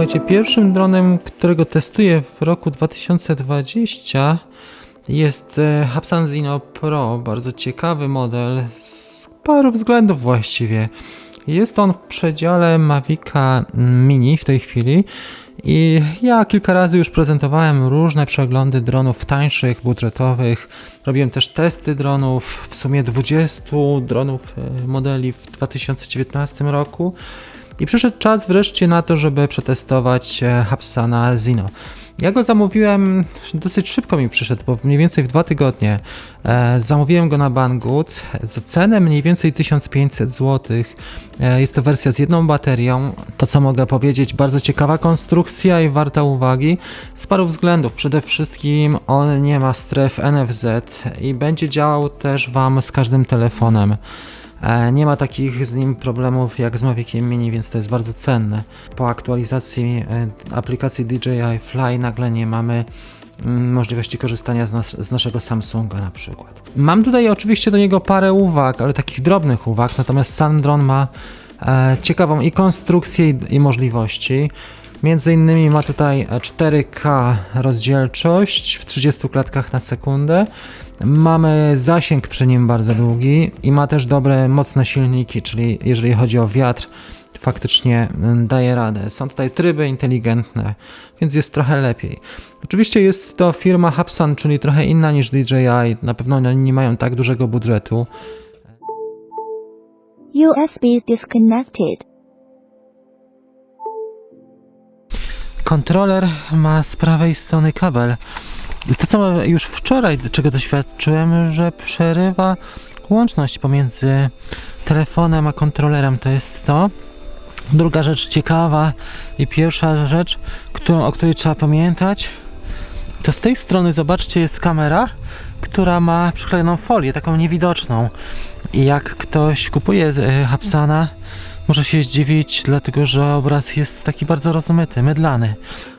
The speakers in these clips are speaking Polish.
Słuchajcie, pierwszym dronem, którego testuję w roku 2020 jest e, Hapsan Zino Pro. Bardzo ciekawy model z paru względów właściwie. Jest on w przedziale Mavica Mini w tej chwili i ja kilka razy już prezentowałem różne przeglądy dronów tańszych, budżetowych. Robiłem też testy dronów, w sumie 20 dronów e, modeli w 2019 roku. I przyszedł czas wreszcie na to, żeby przetestować e, Hapsana Zino. Ja go zamówiłem, dosyć szybko mi przyszedł, bo mniej więcej w dwa tygodnie. E, zamówiłem go na Banggood za cenę mniej więcej 1500 zł. E, jest to wersja z jedną baterią. To co mogę powiedzieć, bardzo ciekawa konstrukcja i warta uwagi z paru względów. Przede wszystkim on nie ma stref NFZ i będzie działał też Wam z każdym telefonem. E, Nie ma takich z nim problemów jak z Maviciem Mini, więc to jest bardzo cenne. Po aktualizacji e, aplikacji DJI Fly nagle nie mamy mm, możliwości korzystania z, nas, z naszego Samsunga na przykład. Mam tutaj oczywiście do niego parę uwag, ale takich drobnych uwag, natomiast sam dron ma e, ciekawą i konstrukcję i, i możliwości. Między innymi ma tutaj 4K rozdzielczość w 30 klatkach na sekundę. Mamy zasięg przy nim bardzo długi i ma też dobre, mocne silniki, czyli jeżeli chodzi o wiatr, faktycznie mm, daje radę. Są tutaj tryby inteligentne, więc jest trochę lepiej. Oczywiście jest to firma Hapsan, czyli trochę inna niż DJI. Na pewno oni nie mają tak dużego budżetu. USB disconnected. Kontroler ma z prawej strony kabel. To, co już wczoraj, czego doświadczyłem, że przerywa łączność pomiędzy telefonem a kontrolerem. To jest to. Druga rzecz ciekawa i pierwsza rzecz, którą, o której trzeba pamiętać, to z tej strony zobaczcie jest kamera, która ma przyklejoną folię, taką niewidoczną. I jak ktoś kupuje e, Hapsana, może się zdziwić, dlatego że obraz jest taki bardzo rozmyty, mydlany.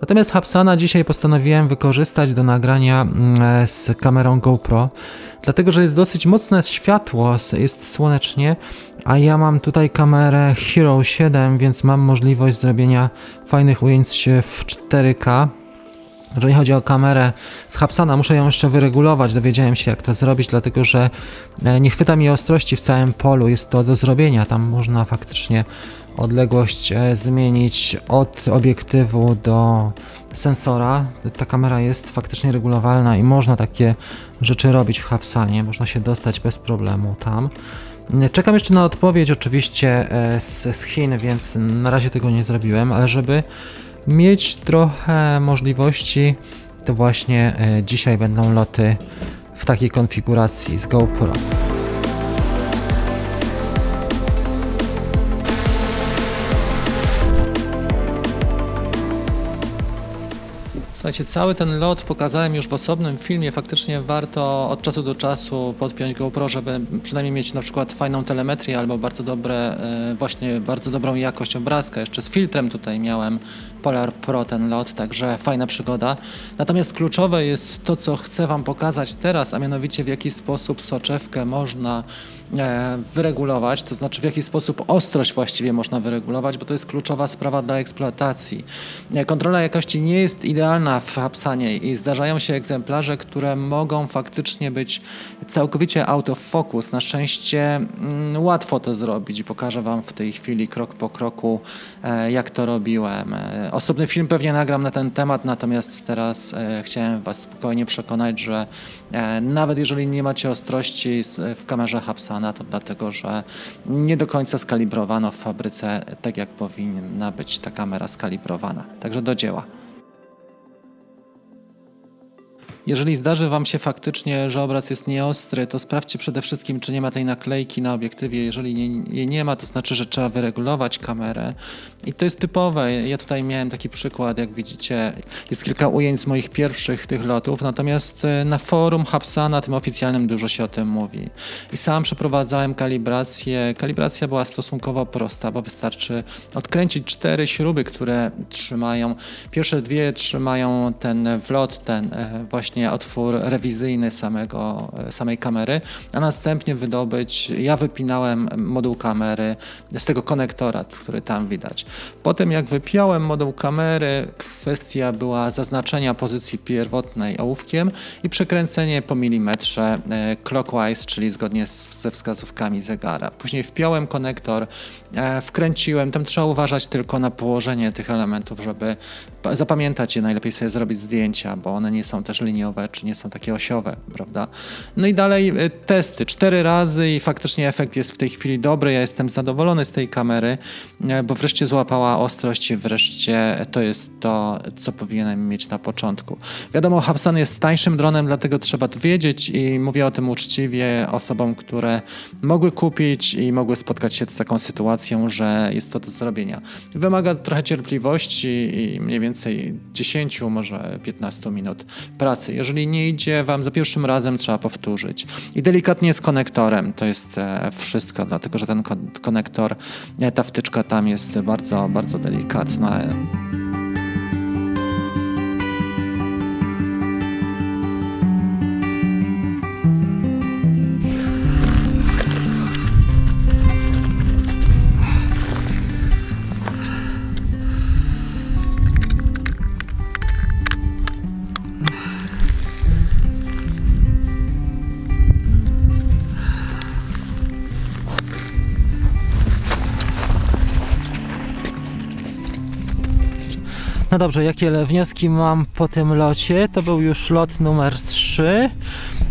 Natomiast Hapsana dzisiaj postanowiłem wykorzystać do nagrania mm, z kamerą GoPro, dlatego że jest dosyć mocne światło, jest słonecznie, a ja mam tutaj kamerę Hero 7, więc mam możliwość zrobienia fajnych ujęć w 4K. Jeżeli chodzi o kamerę z Hapsana, muszę ją jeszcze wyregulować. Dowiedziałem się, jak to zrobić, dlatego że e, nie chwyta mi ostrości w całym polu. Jest to do zrobienia. Tam można faktycznie odległość e, zmienić od obiektywu do sensora. Ta kamera jest faktycznie regulowalna i można takie rzeczy robić w Hapsanie. Można się dostać bez problemu tam. Czekam jeszcze na odpowiedź oczywiście e, z, z Chin, więc na razie tego nie zrobiłem, ale żeby mieć trochę możliwości, to właśnie e, dzisiaj będą loty w takiej konfiguracji z GoPro. Słuchajcie, cały ten lot pokazałem już w osobnym filmie. Faktycznie warto od czasu do czasu podpiąć GoPro, żeby przynajmniej mieć na przykład fajną telemetrię albo bardzo dobre, e, właśnie bardzo dobrą jakość obrazka. Jeszcze z filtrem tutaj miałem Polar Pro ten lot, także fajna przygoda. Natomiast kluczowe jest to, co chcę Wam pokazać teraz, a mianowicie w jaki sposób soczewkę można e, wyregulować, to znaczy w jaki sposób ostrość właściwie można wyregulować, bo to jest kluczowa sprawa dla eksploatacji. E, Kontrola jakości nie jest idealna w Hapsanie i zdarzają się egzemplarze, które mogą faktycznie być całkowicie out of focus. Na szczęście mm, łatwo to zrobić pokażę Wam w tej chwili krok po kroku, e, jak to robiłem. Osobny film pewnie nagram na ten temat, natomiast teraz e, chciałem Was spokojnie przekonać, że e, nawet jeżeli nie macie ostrości w kamerze Hapsana, to dlatego, że nie do końca skalibrowano w fabryce tak, jak powinna być ta kamera skalibrowana. Także do dzieła. Jeżeli zdarzy Wam się faktycznie, że obraz jest nieostry, to sprawdźcie przede wszystkim, czy nie ma tej naklejki na obiektywie. Jeżeli nie- jej nie ma, to znaczy, że trzeba wyregulować kamerę. I to jest typowe. Ja tutaj miałem taki przykład, jak widzicie, jest kilka ujęć z moich pierwszych tych lotów, natomiast e, na forum Hapsana, tym oficjalnym, dużo się o tym mówi. I sam przeprowadzałem kalibrację. Kalibracja była stosunkowo prosta, bo wystarczy odkręcić cztery śruby, które trzymają. Pierwsze dwie trzymają ten wlot, ten e, właśnie właśnie otwór rewizyjny samego, samej kamery, a następnie wydobyć, ja wypinałem moduł kamery z tego konektora, który tam widać. Potem jak wypiąłem moduł kamery, kwestia była zaznaczenia pozycji pierwotnej ołówkiem i przekręcenie po milimetrze e, clockwise, czyli zgodnie z, ze wskazówkami zegara. Później wpiąłem konektor, e, wkręciłem, tam trzeba uważać tylko na położenie tych elementów, żeby pa- zapamiętać je, najlepiej sobie zrobić zdjęcia, bo one nie są też liniowe, czy nie są takie osiowe, prawda? No i dalej e, testy, cztery razy i faktycznie efekt jest w tej chwili dobry, ja jestem zadowolony z tej kamery, e, bo wreszcie złapała ostrość i wreszcie to jest to, co powinienem mieć na początku. Wiadomo, Hubsan jest tańszym dronem, dlatego trzeba to wiedzieć i mówię o tym uczciwie osobom, które mogły kupić i mogły spotkać się z taką sytuacją, że jest to do zrobienia. Wymaga trochę cierpliwości i mniej więcej 10, może 15 minut pracy. Jeżeli nie idzie wam za pierwszym razem, trzeba powtórzyć. I delikatnie z konektorem, to jest e, wszystko, dlatego że ten kon- konektor, e, ta wtyczka tam jest bardzo, bardzo delikatna. No dobrze, jakie wnioski mam po tym locie? To był już lot numer 3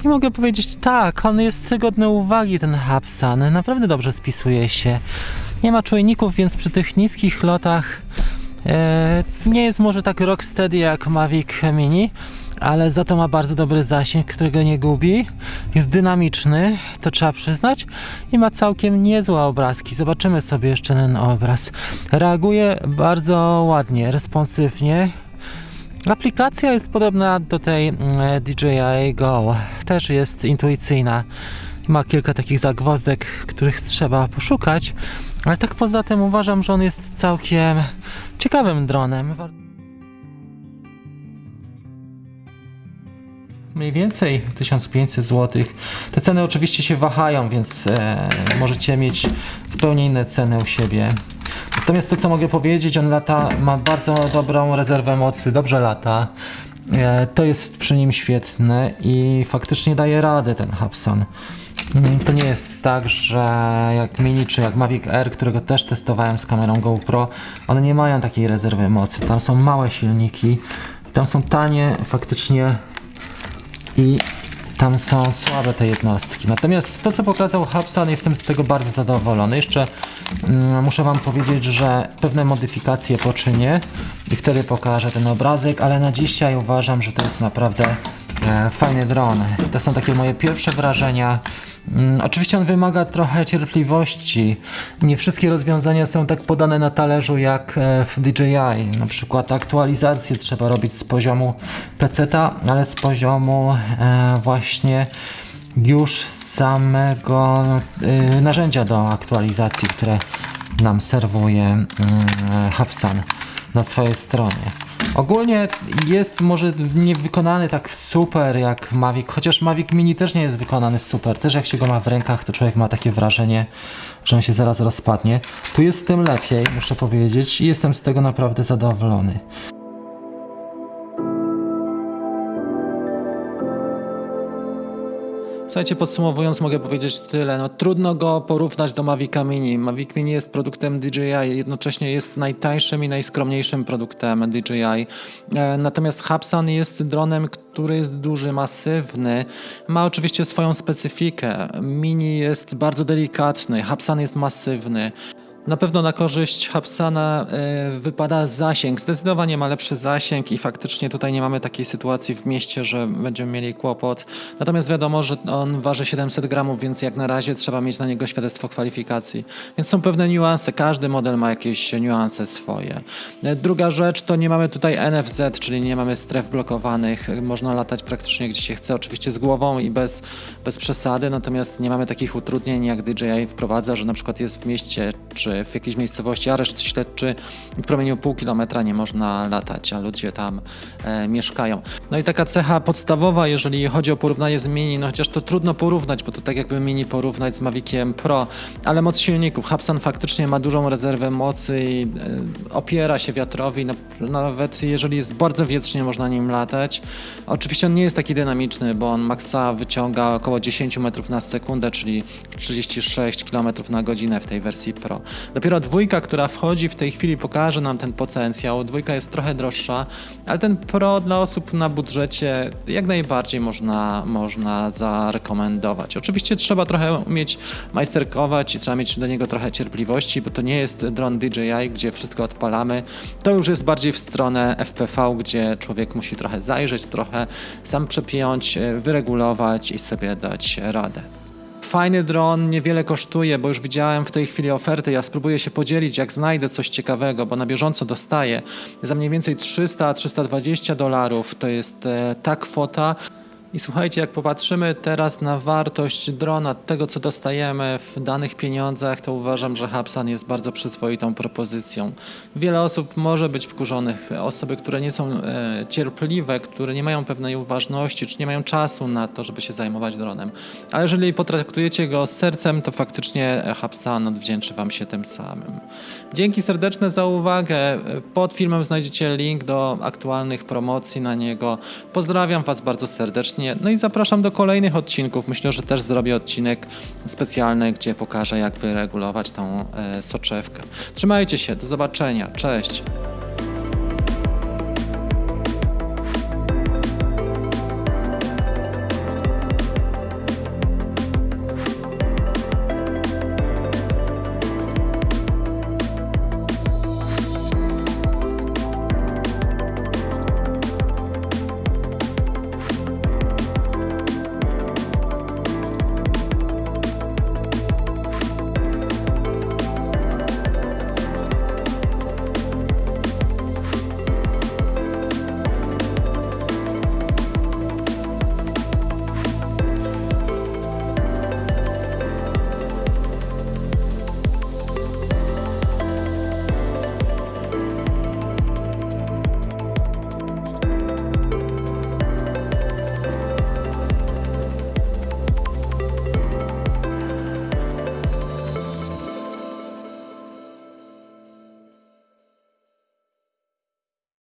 i mogę powiedzieć tak, on jest godny uwagi, ten Hapsan. Naprawdę dobrze spisuje się. Nie ma czujników, więc przy tych niskich lotach e, nie jest może tak rocksteady jak Mavic Mini, ale za to ma bardzo dobry zasięg, którego nie gubi. Jest dynamiczny, to trzeba przyznać, i ma całkiem niezłe obrazki. Zobaczymy sobie jeszcze ten obraz. Reaguje bardzo ładnie, responsywnie. Aplikacja jest podobna do tej mm, DJI Go. Też jest intuicyjna. Ma kilka takich zagwozdek, których trzeba poszukać, ale tak poza tym uważam, że on jest całkiem ciekawym dronem. Mniej więcej 1500 zł. Te ceny oczywiście się wahają, więc e, możecie mieć zupełnie inne ceny u siebie. Natomiast to, co mogę powiedzieć, on lata, ma bardzo dobrą rezerwę mocy, dobrze lata. E, to jest przy nim świetne i faktycznie daje radę ten Hubsan. Mm, To nie jest tak, że jak Mini czy jak Mavic Air, którego też testowałem z kamerą GoPro, one nie mają takiej rezerwy mocy. Tam są małe silniki, tam są tanie faktycznie i tam są słabe te jednostki. Natomiast to, co pokazał Hubsan, jestem z tego bardzo zadowolony. Jeszcze mm, muszę Wam powiedzieć, że pewne modyfikacje poczynię i wtedy pokażę ten obrazek, ale na dzisiaj uważam, że to jest naprawdę e, fajny dron. To są takie moje pierwsze wrażenia. Mm, Oczywiście on wymaga trochę cierpliwości. Nie wszystkie rozwiązania są tak podane na talerzu jak e, w DJI. Na przykład aktualizację trzeba robić z poziomu peceta, ale z poziomu e, właśnie już samego e, narzędzia do aktualizacji, które nam serwuje mm, Hubsan na swojej stronie. Ogólnie jest może nie wykonany tak super jak Mavic, chociaż Mavic Mini też nie jest wykonany super. Też jak się go ma w rękach, to człowiek ma takie wrażenie, że on się zaraz rozpadnie. Tu jest tym lepiej, muszę powiedzieć, i jestem z tego naprawdę zadowolony. Słuchajcie, podsumowując, mogę powiedzieć tyle. No, trudno go porównać do Mavica Mini. Mavic Mini jest produktem DJI, jednocześnie jest najtańszym i najskromniejszym produktem DJI. E, Natomiast Hubsan jest dronem, który jest duży, masywny. Ma oczywiście swoją specyfikę. Mini jest bardzo delikatny, Hubsan jest masywny. Na pewno na korzyść Hubsana e, wypada zasięg. Zdecydowanie ma lepszy zasięg i faktycznie tutaj nie mamy takiej sytuacji w mieście, że będziemy mieli kłopot. Natomiast wiadomo, że on waży 700 gramów, więc jak na razie trzeba mieć na niego świadectwo kwalifikacji. Więc są pewne niuanse. Każdy model ma jakieś niuanse swoje. E, Druga rzecz to nie mamy tutaj NFZ, czyli nie mamy stref blokowanych. Można latać praktycznie gdzie się chce, oczywiście z głową i bez, bez przesady, natomiast nie mamy takich utrudnień jak DJI wprowadza, że na przykład jest w mieście czy w jakiejś miejscowości areszt śledczy w promieniu pół kilometra nie można latać, a ludzie tam e, mieszkają. No i taka cecha podstawowa, jeżeli chodzi o porównanie z Mini, no chociaż to trudno porównać, bo to tak jakby Mini porównać z Maviciem Pro, ale moc silników. Hubsan faktycznie ma dużą rezerwę mocy i e, opiera się wiatrowi, no, nawet jeżeli jest bardzo wietrznie, można nim latać. Oczywiście on nie jest taki dynamiczny, bo on maksa wyciąga około 10 metrów na sekundę, czyli 36 km na godzinę w tej wersji Pro. Dopiero dwójka, która wchodzi w tej chwili pokaże nam ten potencjał. Dwójka jest trochę droższa, ale ten Pro dla osób na budżecie jak najbardziej można, można zarekomendować. Oczywiście trzeba trochę umieć majsterkować i trzeba mieć do niego trochę cierpliwości, bo to nie jest dron DJI, gdzie wszystko odpalamy. To już jest bardziej w stronę FPV, gdzie człowiek musi trochę zajrzeć, trochę sam przepiąć, wyregulować i sobie dać radę. Fajny dron niewiele kosztuje, bo już widziałem w tej chwili oferty. Ja spróbuję się podzielić, jak znajdę coś ciekawego, bo na bieżąco dostaję za mniej więcej 300-320 dolarów. To jest e, ta kwota. I słuchajcie, jak popatrzymy teraz na wartość drona, tego co dostajemy w danych pieniądzach, to uważam, że Hubsan jest bardzo przyzwoitą propozycją. Wiele osób może być wkurzonych, osoby, które nie są e, cierpliwe, które nie mają pewnej uważności, czy nie mają czasu na to, żeby się zajmować dronem. Ale jeżeli potraktujecie go z sercem, to faktycznie Hubsan odwdzięczy Wam się tym samym. Dzięki serdeczne za uwagę. Pod filmem znajdziecie link do aktualnych promocji na niego. Pozdrawiam Was bardzo serdecznie. No i zapraszam do kolejnych odcinków. Myślę, że też zrobię odcinek specjalny, gdzie pokażę, jak wyregulować tą e, soczewkę. Trzymajcie się, do zobaczenia. Cześć.